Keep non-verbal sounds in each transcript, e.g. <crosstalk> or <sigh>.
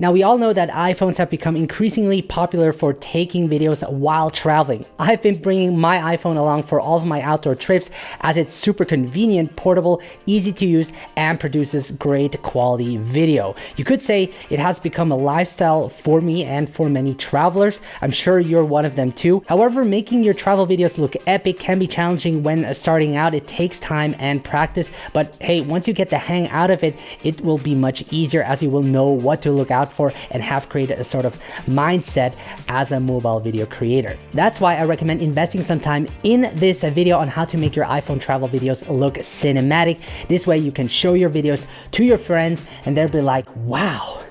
Now we all know that iPhones have become increasingly popular for taking videos while traveling. I've been bringing my iPhone along for all of my outdoor trips as it's super convenient, portable, easy to use, and produces great quality video. You could say it has become a lifestyle for me and for many travelers. I'm sure you're one of them too. However, making your travel videos look epic can be challenging when starting out. It takes time and practice, but hey, once you get the hang out of it, it will be much easier as you will know what to look out out for and have created a sort of mindset as a mobile video creator. That's why I recommend investing some time in this video on how to make your iPhone travel videos look cinematic. This way you can show your videos to your friends and they'll be like, wow,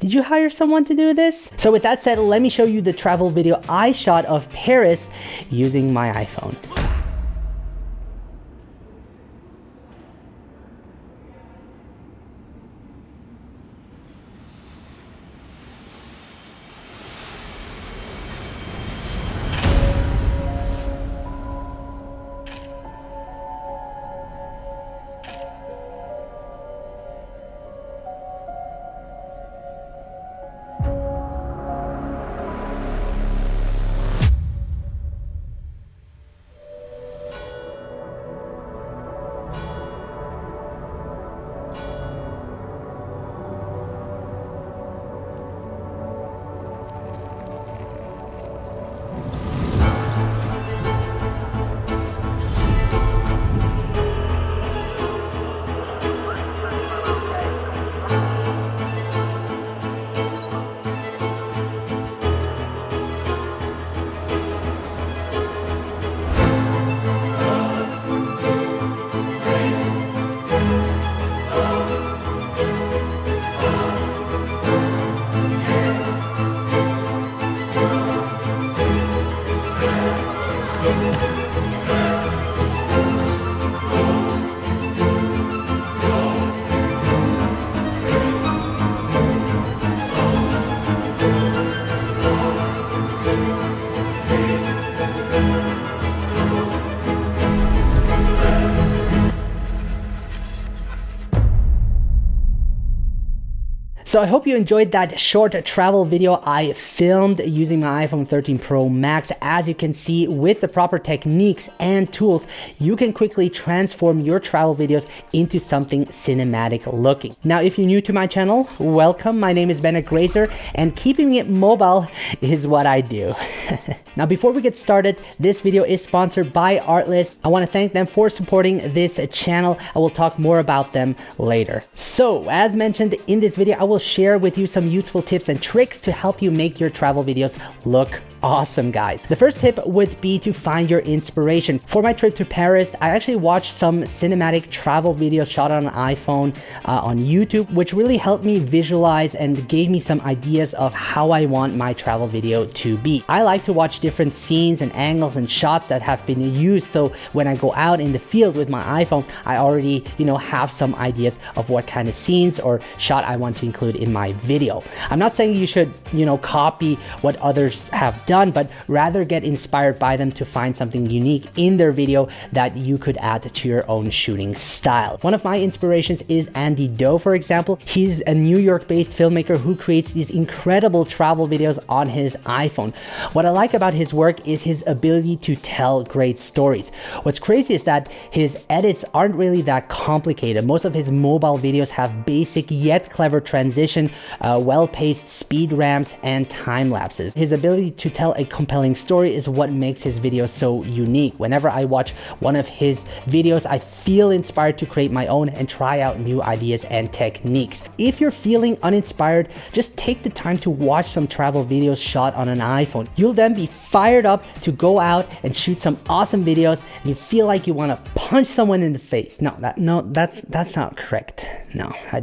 did you hire someone to do this? So with that said, let me show you the travel video I shot of Paris using my iPhone. So I hope you enjoyed that short travel video I filmed using my iPhone 13 Pro Max. As you can see, with the proper techniques and tools, you can quickly transform your travel videos into something cinematic looking. Now, if you're new to my channel, welcome. My name is Bennett Grazer and keeping it mobile is what I do. <laughs> now, before we get started, this video is sponsored by Artlist. I want to thank them for supporting this channel. I will talk more about them later. So as mentioned in this video, I will share with you some useful tips and tricks to help you make your travel videos look awesome, guys. The first tip would be to find your inspiration. For my trip to Paris, I actually watched some cinematic travel videos shot on an iPhone uh, on YouTube, which really helped me visualize and gave me some ideas of how I want my travel video to be. I like to watch different scenes and angles and shots that have been used. So when I go out in the field with my iPhone, I already, you know, have some ideas of what kind of scenes or shot I want to include include in my video. I'm not saying you should, you know, copy what others have done, but rather get inspired by them to find something unique in their video that you could add to your own shooting style. One of my inspirations is Andy To, for example. He's a New York-based filmmaker who creates these incredible travel videos on his iPhone. What I like about his work is his ability to tell great stories. What's crazy is that his edits aren't really that complicated. Most of his mobile videos have basic yet clever transitions transition, uh, well-paced speed ramps, and time lapses. His ability to tell a compelling story is what makes his videos so unique. Whenever I watch one of his videos, I feel inspired to create my own and try out new ideas and techniques. If you're feeling uninspired, just take the time to watch some travel videos shot on an iPhone. You'll then be fired up to go out and shoot some awesome videos and you feel like you want to punch someone in the face. No, that no, that's that's not correct. No. I,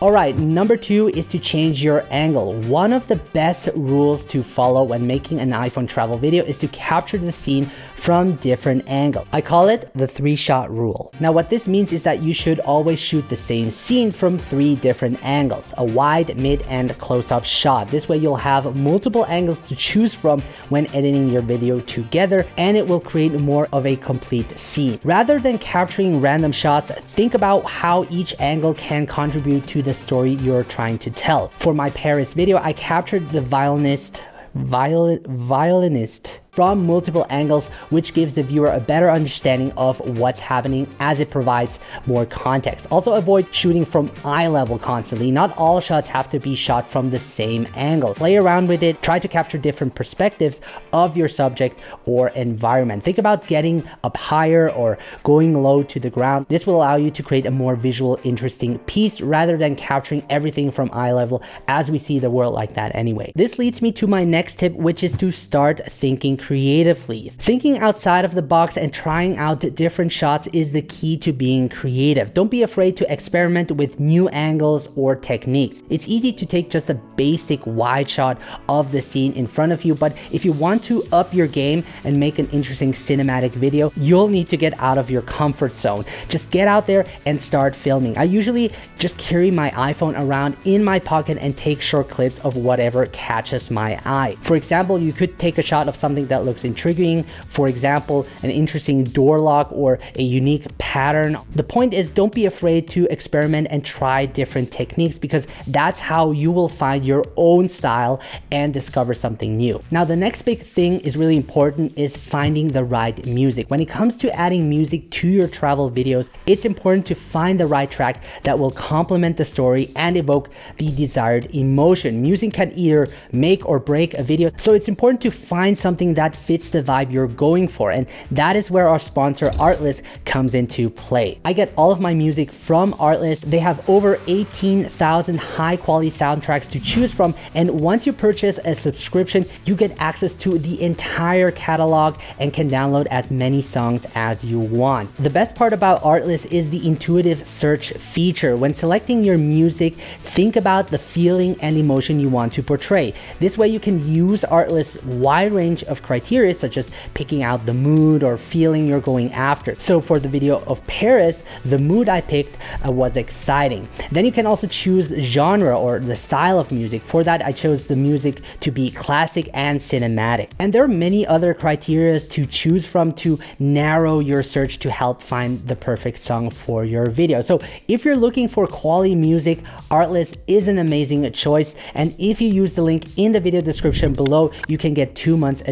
all right, number is to change your angle. One of the best rules to follow when making an iPhone travel video is to capture the scene from different angles. I call it the three shot rule. Now what this means is that you should always shoot the same scene from three different angles, a wide, mid, and close-up shot. This way you'll have multiple angles to choose from when editing your video together and it will create more of a complete scene. Rather than capturing random shots, think about how each angle can contribute to the story you're trying to tell. For my Paris video, I captured the violinist viol violinist from multiple angles, which gives the viewer a better understanding of what's happening as it provides more context. Also avoid shooting from eye level constantly. Not all shots have to be shot from the same angle. Play around with it, try to capture different perspectives of your subject or environment. Think about getting up higher or going low to the ground. This will allow you to create a more visual interesting piece rather than capturing everything from eye level as we see the world like that anyway. This leads me to my next tip, which is to start thinking creatively. Thinking outside of the box and trying out different shots is the key to being creative. Don't be afraid to experiment with new angles or techniques. It's easy to take just a basic wide shot of the scene in front of you, but if you want to up your game and make an interesting cinematic video, you'll need to get out of your comfort zone. Just get out there and start filming. I usually just carry my iPhone around in my pocket and take short clips of whatever catches my eye. For example, you could take a shot of something that looks intriguing. For example, an interesting door lock or a unique pattern. The point is don't be afraid to experiment and try different techniques because that's how you will find your own style and discover something new. Now, the next big thing is really important is finding the right music. When it comes to adding music to your travel videos, it's important to find the right track that will complement the story and evoke the desired emotion. Music can either make or break a video, so it's important to find something that fits the vibe you're going for. And that is where our sponsor Artlist comes into play. I get all of my music from Artlist. They have over 18,000 high quality soundtracks to choose from. And once you purchase a subscription, you get access to the entire catalog and can download as many songs as you want. The best part about Artlist is the intuitive search feature. When selecting your music, think about the feeling and emotion you want to portray. This way you can use Artlist's wide range of criteria such as picking out the mood or feeling you're going after. So for the video of Paris, the mood I picked uh, was exciting. Then you can also choose genre or the style of music. For that, I chose the music to be classic and cinematic. And there are many other criteria to choose from to narrow your search to help find the perfect song for your video. So if you're looking for quality music, Artlist is an amazing choice. And if you use the link in the video description below, you can get two months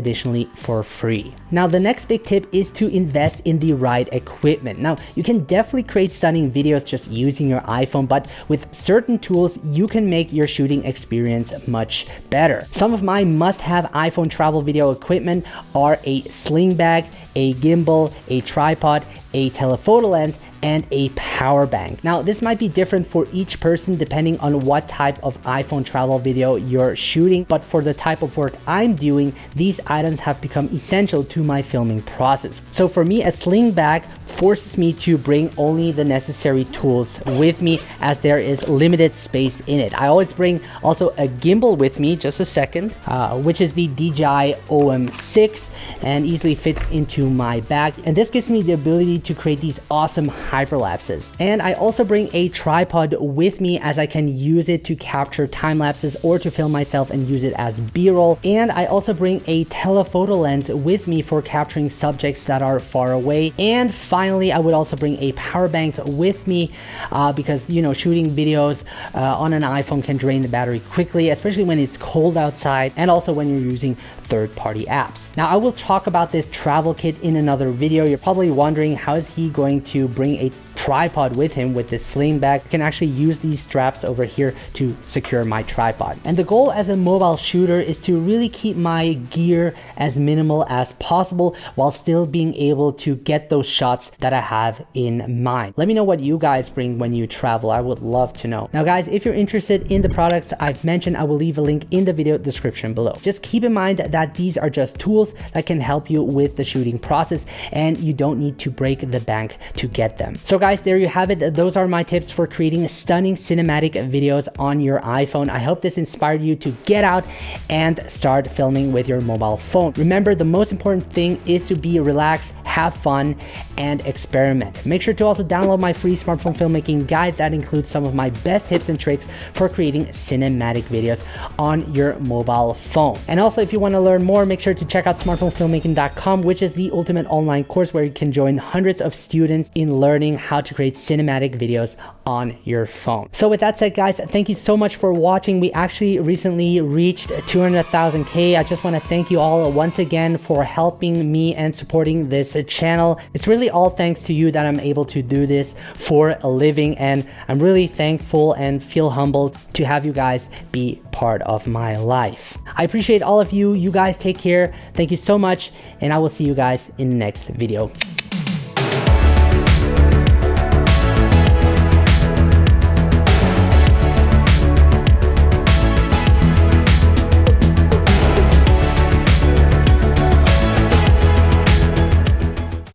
for free. Now, the next big tip is to invest in the right equipment. Now, you can definitely create stunning videos just using your iPhone, but with certain tools, you can make your shooting experience much better. Some of my must-have iPhone travel video equipment are a sling bag, a gimbal, a tripod, a telephoto lens, and a power bank. Now, this might be different for each person depending on what type of iPhone travel video you're shooting, but for the type of work I'm doing, these items have become essential to my filming process. So for me, a sling bag forces me to bring only the necessary tools with me as there is limited space in it. I always bring also a gimbal with me, just a second, uh, which is the DJI OM6 and easily fits into my bag. And this gives me the ability to create these awesome hyperlapses. And I also bring a tripod with me as I can use it to capture time lapses or to film myself and use it as b-roll. And I also bring a telephoto lens with me for capturing subjects that are far away. And finally, I would also bring a power bank with me uh, because, you know, shooting videos uh, on an iPhone can drain the battery quickly, especially when it's cold outside and also when you're using third-party apps. Now, I will talk about this travel kit in another video. You're probably wondering how is he going to bring a tripod with him with this sling bag. I can actually use these straps over here to secure my tripod. And the goal as a mobile shooter is to really keep my gear as minimal as possible while still being able to get those shots that I have in mind. Let me know what you guys bring when you travel. I would love to know. Now guys, if you're interested in the products I've mentioned, I will leave a link in the video description below. Just keep in mind that these are just tools that can help you with the shooting process and you don't need to break the bank to get them. So guys, guys, there you have it. Those are my tips for creating stunning cinematic videos on your iPhone. I hope this inspired you to get out and start filming with your mobile phone. Remember, the most important thing is to be relaxed, have fun, and experiment. Make sure to also download my free smartphone filmmaking guide that includes some of my best tips and tricks for creating cinematic videos on your mobile phone. And also, if you want to learn more, make sure to check out smartphonefilmmaking.com, which is the ultimate online course where you can join hundreds of students in learning how to create cinematic videos on your phone. So with that said, guys, thank you so much for watching. We actually recently reached 200,000K. I just want to thank you all once again for helping me and supporting this channel. It's really all thanks to you that I'm able to do this for a living. And I'm really thankful and feel humbled to have you guys be part of my life. I appreciate all of you. You guys take care. Thank you so much. And I will see you guys in the next video.